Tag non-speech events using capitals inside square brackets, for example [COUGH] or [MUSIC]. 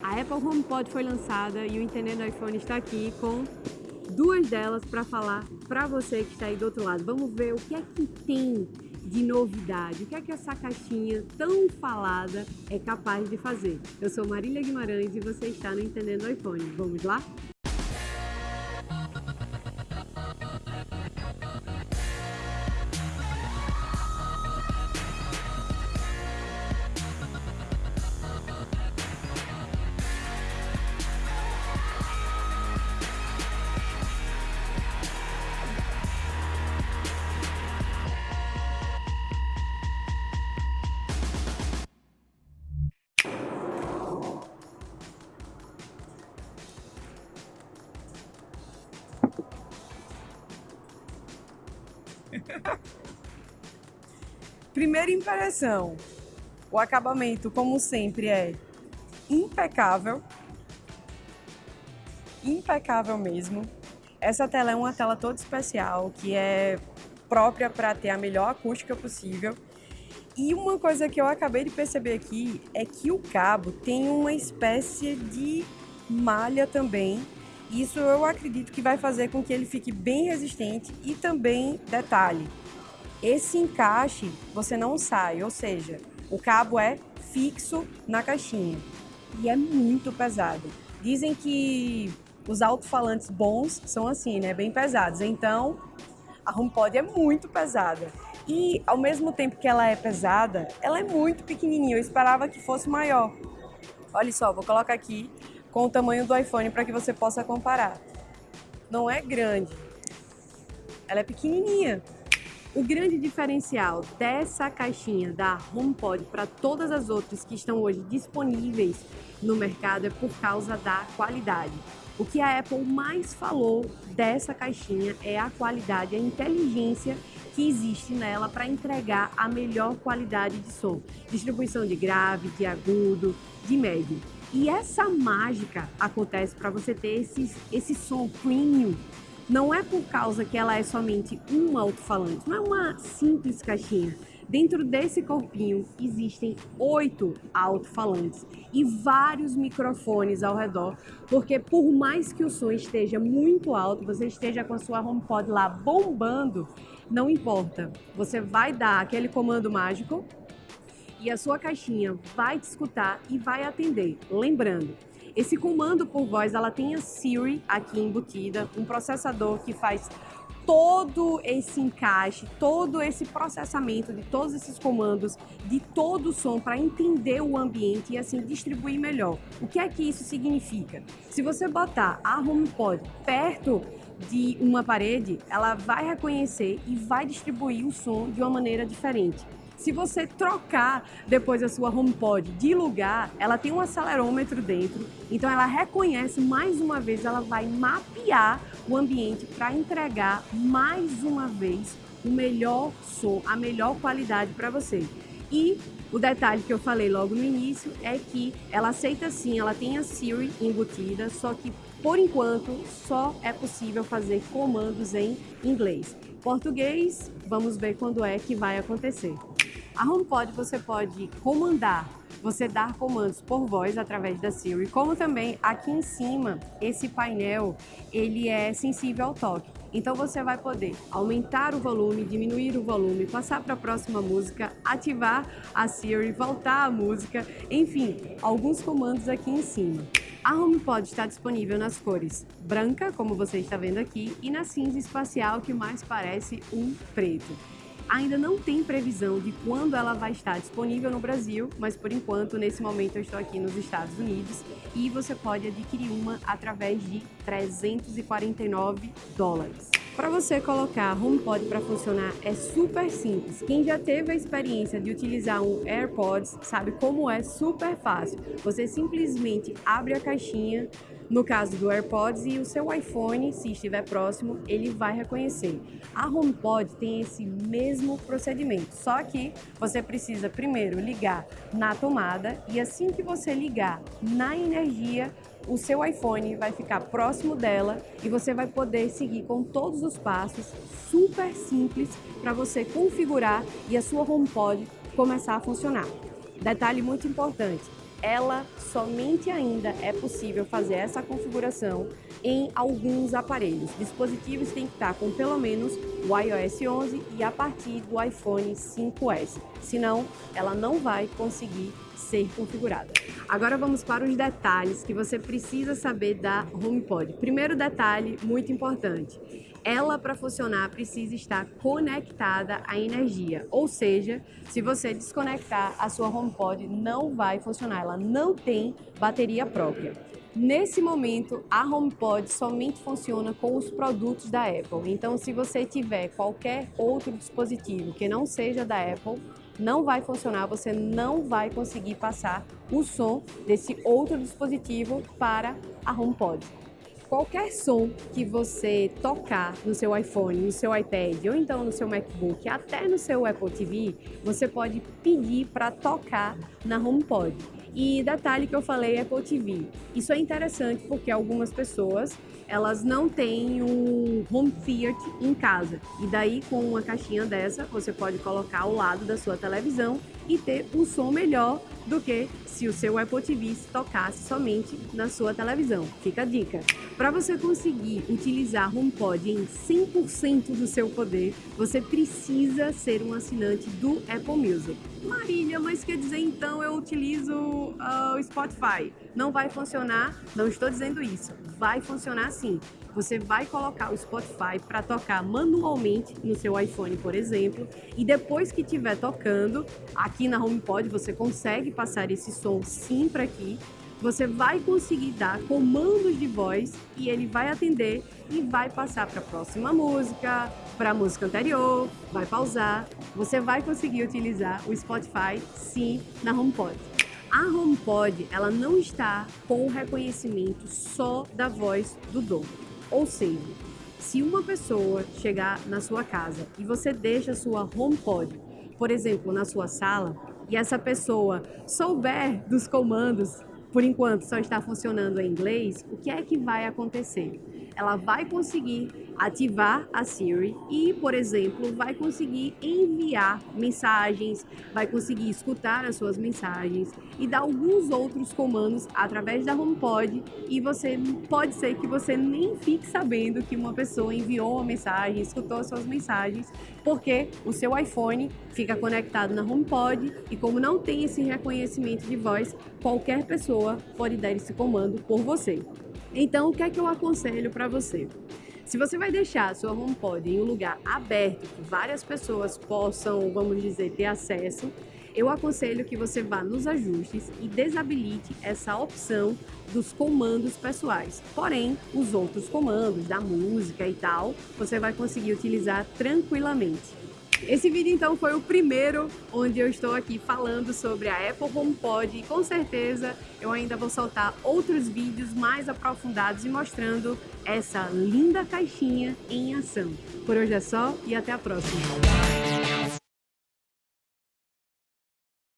A Apple HomePod foi lançada e o Entendendo iPhone está aqui com duas delas para falar para você que está aí do outro lado. Vamos ver o que é que tem de novidade, o que é que essa caixinha tão falada é capaz de fazer. Eu sou Marília Guimarães e você está no Entendendo iPhone. Vamos lá? [LAUGHS] Primeira impressão, o acabamento, como sempre, é impecável. Impecável mesmo. Essa tela é uma tela toda especial, que é própria para ter a melhor acústica possível. E uma coisa que eu acabei de perceber aqui é que o cabo tem uma espécie de malha também. Isso eu acredito que vai fazer com que ele fique bem resistente e também, detalhe, esse encaixe você não sai, ou seja, o cabo é fixo na caixinha e é muito pesado. Dizem que os alto-falantes bons são assim, né, bem pesados. Então, a HomePod é muito pesada. E ao mesmo tempo que ela é pesada, ela é muito pequenininha. Eu esperava que fosse maior. Olha só, vou colocar aqui com o tamanho do iPhone para que você possa comparar. Não é grande. Ela é pequenininha. O grande diferencial dessa caixinha da HomePod para todas as outras que estão hoje disponíveis no mercado é por causa da qualidade. O que a Apple mais falou dessa caixinha é a qualidade, a inteligência que existe nela para entregar a melhor qualidade de som. Distribuição de grave, de agudo, de médio. E essa mágica acontece para você ter esse, esse som não é por causa que ela é somente um alto-falante, não é uma simples caixinha. Dentro desse corpinho existem oito alto-falantes e vários microfones ao redor, porque por mais que o som esteja muito alto, você esteja com a sua HomePod lá bombando, não importa. Você vai dar aquele comando mágico e a sua caixinha vai te escutar e vai atender. Lembrando, esse comando por voz, ela tem a Siri aqui embutida, um processador que faz todo esse encaixe, todo esse processamento de todos esses comandos, de todo o som para entender o ambiente e assim distribuir melhor. O que é que isso significa? Se você botar a HomePod perto de uma parede, ela vai reconhecer e vai distribuir o som de uma maneira diferente. Se você trocar depois a sua HomePod de lugar, ela tem um acelerômetro dentro, então ela reconhece mais uma vez, ela vai mapear o ambiente para entregar mais uma vez o melhor som, a melhor qualidade para você. E o detalhe que eu falei logo no início é que ela aceita sim, ela tem a Siri embutida, só que por enquanto só é possível fazer comandos em inglês. Português, vamos ver quando é que vai acontecer. A HomePod você pode comandar, você dar comandos por voz através da Siri, como também aqui em cima, esse painel, ele é sensível ao toque. Então você vai poder aumentar o volume, diminuir o volume, passar para a próxima música, ativar a Siri, voltar a música, enfim, alguns comandos aqui em cima. A HomePod está disponível nas cores branca, como você está vendo aqui, e na cinza espacial, que mais parece um preto. Ainda não tem previsão de quando ela vai estar disponível no Brasil, mas por enquanto, nesse momento, eu estou aqui nos Estados Unidos e você pode adquirir uma através de 349 dólares. Para você colocar HomePod para funcionar é super simples. Quem já teve a experiência de utilizar um AirPods sabe como é super fácil. Você simplesmente abre a caixinha, no caso do AirPods e o seu iPhone, se estiver próximo, ele vai reconhecer. A HomePod tem esse mesmo procedimento, só que você precisa primeiro ligar na tomada e assim que você ligar na energia, o seu iPhone vai ficar próximo dela e você vai poder seguir com todos os passos super simples para você configurar e a sua HomePod começar a funcionar. Detalhe muito importante, ela somente ainda é possível fazer essa configuração em alguns aparelhos. Dispositivos têm que estar com pelo menos o iOS 11 e a partir do iPhone 5S, senão ela não vai conseguir ser configurada. Agora vamos para os detalhes que você precisa saber da HomePod. Primeiro detalhe muito importante, ela para funcionar precisa estar conectada à energia, ou seja, se você desconectar a sua HomePod não vai funcionar, ela não tem bateria própria. Nesse momento, a HomePod somente funciona com os produtos da Apple. Então, se você tiver qualquer outro dispositivo que não seja da Apple, não vai funcionar, você não vai conseguir passar o som desse outro dispositivo para a HomePod. Qualquer som que você tocar no seu iPhone, no seu iPad ou então no seu MacBook, até no seu Apple TV, você pode pedir para tocar na HomePod. E detalhe que eu falei Apple TV. Isso é interessante porque algumas pessoas elas não têm um home theater em casa. E daí com uma caixinha dessa você pode colocar ao lado da sua televisão e ter um som melhor do que se o seu Apple TV se tocasse somente na sua televisão. Fica a dica. Para você conseguir utilizar HomePod em 100% do seu poder, você precisa ser um assinante do Apple Music. Marília, mas quer dizer então eu utilizo uh, o Spotify? Não vai funcionar? Não estou dizendo isso. Vai funcionar sim você vai colocar o Spotify para tocar manualmente no seu iPhone, por exemplo, e depois que estiver tocando, aqui na HomePod você consegue passar esse som sim para aqui, você vai conseguir dar comandos de voz e ele vai atender e vai passar para a próxima música, para a música anterior, vai pausar. Você vai conseguir utilizar o Spotify sim na HomePod. A HomePod, ela não está com o reconhecimento só da voz do dono. Ou seja, se uma pessoa chegar na sua casa e você deixa sua HomePod, por exemplo, na sua sala, e essa pessoa souber dos comandos, por enquanto só está funcionando em inglês, o que é que vai acontecer? Ela vai conseguir ativar a Siri e, por exemplo, vai conseguir enviar mensagens, vai conseguir escutar as suas mensagens e dar alguns outros comandos através da HomePod e você pode ser que você nem fique sabendo que uma pessoa enviou uma mensagem, escutou as suas mensagens, porque o seu iPhone fica conectado na HomePod e como não tem esse reconhecimento de voz, qualquer pessoa pode dar esse comando por você. Então, o que é que eu aconselho para você? Se você vai deixar a sua HomePod em um lugar aberto, que várias pessoas possam, vamos dizer, ter acesso, eu aconselho que você vá nos ajustes e desabilite essa opção dos comandos pessoais. Porém, os outros comandos da música e tal, você vai conseguir utilizar tranquilamente. Esse vídeo então foi o primeiro onde eu estou aqui falando sobre a Apple HomePod e com certeza eu ainda vou soltar outros vídeos mais aprofundados e mostrando essa linda caixinha em ação. Por hoje é só e até a próxima.